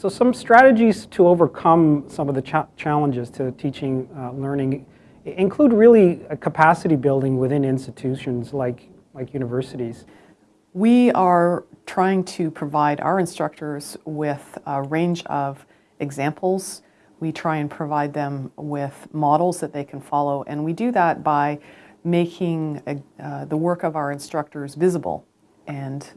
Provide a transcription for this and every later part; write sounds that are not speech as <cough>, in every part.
So some strategies to overcome some of the cha challenges to teaching uh, learning include really capacity building within institutions like, like universities. We are trying to provide our instructors with a range of examples. We try and provide them with models that they can follow, and we do that by making uh, the work of our instructors visible and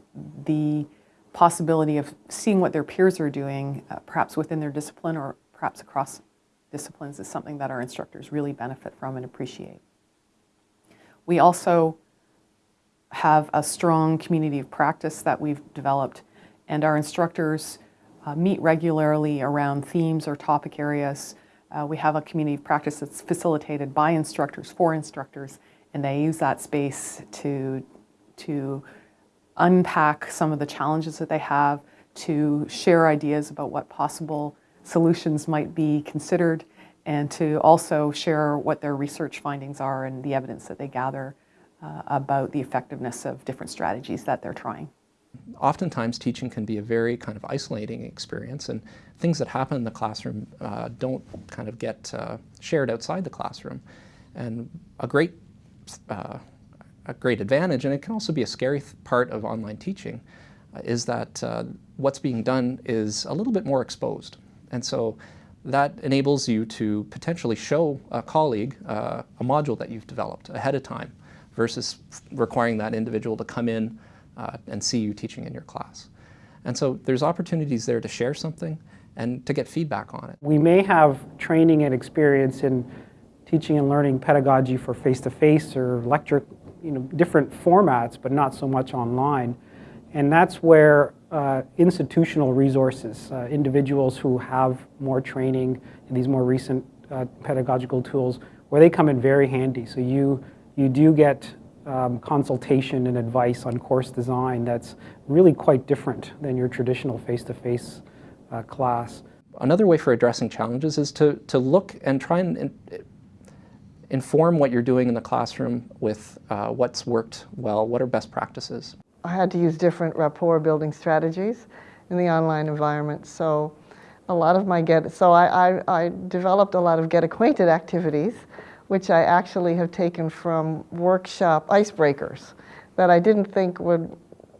the possibility of seeing what their peers are doing, uh, perhaps within their discipline or perhaps across disciplines is something that our instructors really benefit from and appreciate. We also have a strong community of practice that we've developed and our instructors uh, meet regularly around themes or topic areas. Uh, we have a community of practice that's facilitated by instructors for instructors and they use that space to, to unpack some of the challenges that they have, to share ideas about what possible solutions might be considered, and to also share what their research findings are and the evidence that they gather uh, about the effectiveness of different strategies that they're trying. Oftentimes teaching can be a very kind of isolating experience and things that happen in the classroom uh, don't kind of get uh, shared outside the classroom. And a great uh, a great advantage, and it can also be a scary part of online teaching, uh, is that uh, what's being done is a little bit more exposed. And so that enables you to potentially show a colleague uh, a module that you've developed ahead of time versus requiring that individual to come in uh, and see you teaching in your class. And so there's opportunities there to share something and to get feedback on it. We may have training and experience in teaching and learning pedagogy for face-to-face -face or lecture you know, different formats, but not so much online. And that's where uh, institutional resources, uh, individuals who have more training in these more recent uh, pedagogical tools, where they come in very handy. So you, you do get um, consultation and advice on course design that's really quite different than your traditional face-to-face -face, uh, class. Another way for addressing challenges is to, to look and try and inform what you're doing in the classroom with uh, what's worked well, what are best practices. I had to use different rapport building strategies in the online environment. So a lot of my get, so I, I, I developed a lot of get acquainted activities, which I actually have taken from workshop icebreakers that I didn't think would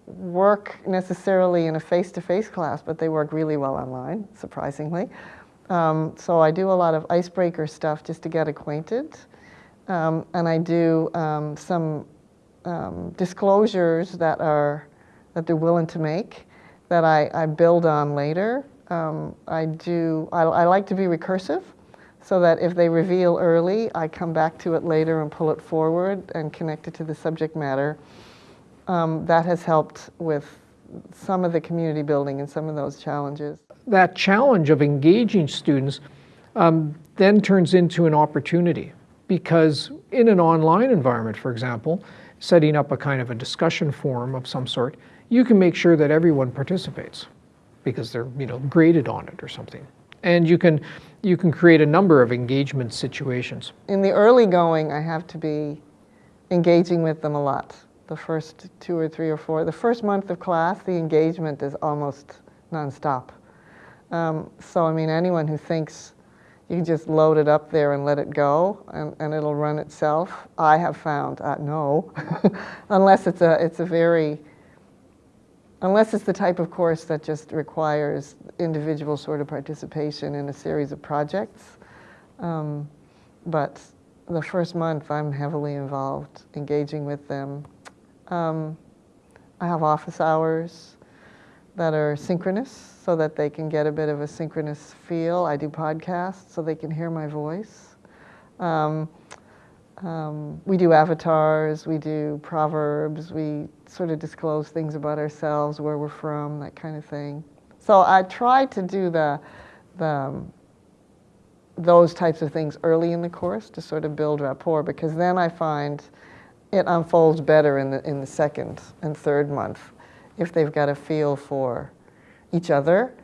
work necessarily in a face-to-face -face class, but they work really well online, surprisingly. Um, so I do a lot of icebreaker stuff just to get acquainted. Um, and I do um, some um, disclosures that are that they're willing to make that I, I build on later. Um, I do. I, I, like to be recursive, so that if they reveal early, I come back to it later and pull it forward and connect it to the subject matter. Um, that has helped with some of the community building and some of those challenges. That challenge of engaging students um, then turns into an opportunity because in an online environment, for example, setting up a kind of a discussion forum of some sort, you can make sure that everyone participates because they're you know graded on it or something. And you can you can create a number of engagement situations. In the early going, I have to be engaging with them a lot. The first two or three or four, the first month of class, the engagement is almost nonstop. Um, so I mean, anyone who thinks you can just load it up there and let it go and, and it'll run itself. I have found, uh, no, <laughs> unless it's a, it's a very, unless it's the type of course that just requires individual sort of participation in a series of projects. Um, but the first month I'm heavily involved, engaging with them. Um, I have office hours that are synchronous so that they can get a bit of a synchronous feel. I do podcasts so they can hear my voice. Um, um, we do avatars, we do proverbs, we sort of disclose things about ourselves, where we're from, that kind of thing. So I try to do the, the um, those types of things early in the course to sort of build rapport because then I find it unfolds better in the, in the second and third month if they've got a feel for each other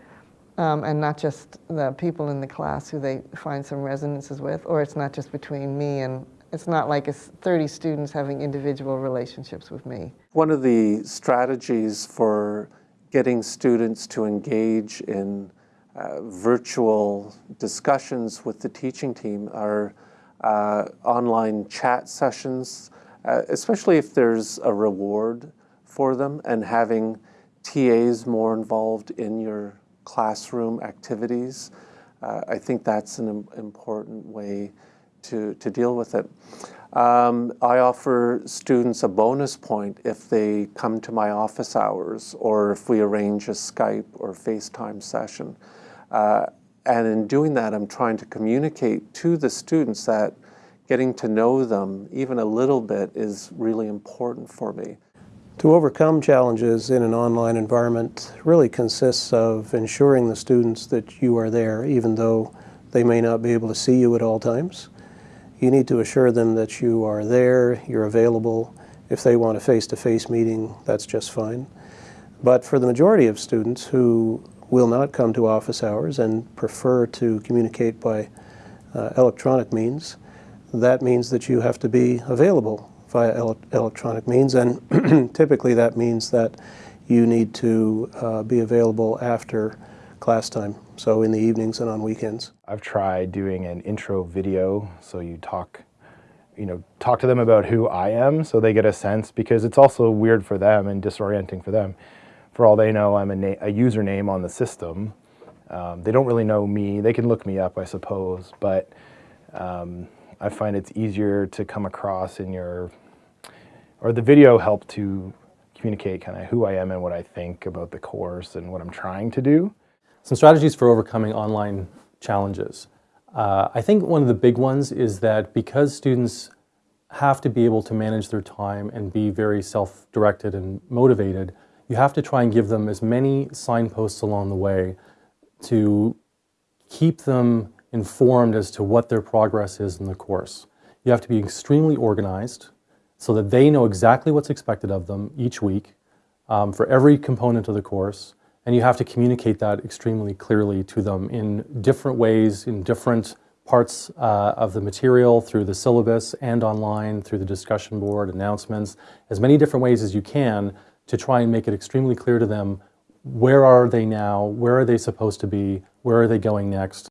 um, and not just the people in the class who they find some resonances with, or it's not just between me and it's not like it's 30 students having individual relationships with me. One of the strategies for getting students to engage in uh, virtual discussions with the teaching team, are uh, online chat sessions, uh, especially if there's a reward for them, and having TAs more involved in your classroom activities. Uh, I think that's an im- important way to, to deal with it. Um, I offer students a bonus point if they come to my office hours or if we arrange a Skype or FaceTime session. Uh, and in doing that, I'm trying to communicate to the students that getting to know them even a little bit is really important for me. To overcome challenges in an online environment really consists of ensuring the students that you are there, even though they may not be able to see you at all times. You need to assure them that you are there, you're available. If they want a face-to-face meeting, that's just fine. But for the majority of students who will not come to office hours and prefer to communicate by uh, electronic means, that means that you have to be available via ele- electronic means, and <clears throat> typically that means that you need to uh, be available after class time, so in the evenings and on weekends. I've tried doing an intro video, so you talk, you know, talk to them about who I am, so they get a sense because it's also weird for them and disorienting for them. For all they know, I'm a, a username on the system. Um, they don't really know me. They can look me up, I suppose, but um, I find it's easier to come across in your, or the video helped to communicate kind of who I am and what I think about the course and what I'm trying to do. Some strategies for overcoming online challenges. Uh, I think one of the big ones is that because students have to be able to manage their time and be very self-directed and motivated, you have to try and give them as many signposts along the way to keep them informed as to what their progress is in the course. You have to be extremely organized so that they know exactly what's expected of them each week um, for every component of the course, and you have to communicate that extremely clearly to them in different ways, in different parts uh, of the material, through the syllabus and online, through the discussion board, announcements, as many different ways as you can to try and make it extremely clear to them where are they now, where are they supposed to be, where are they going next,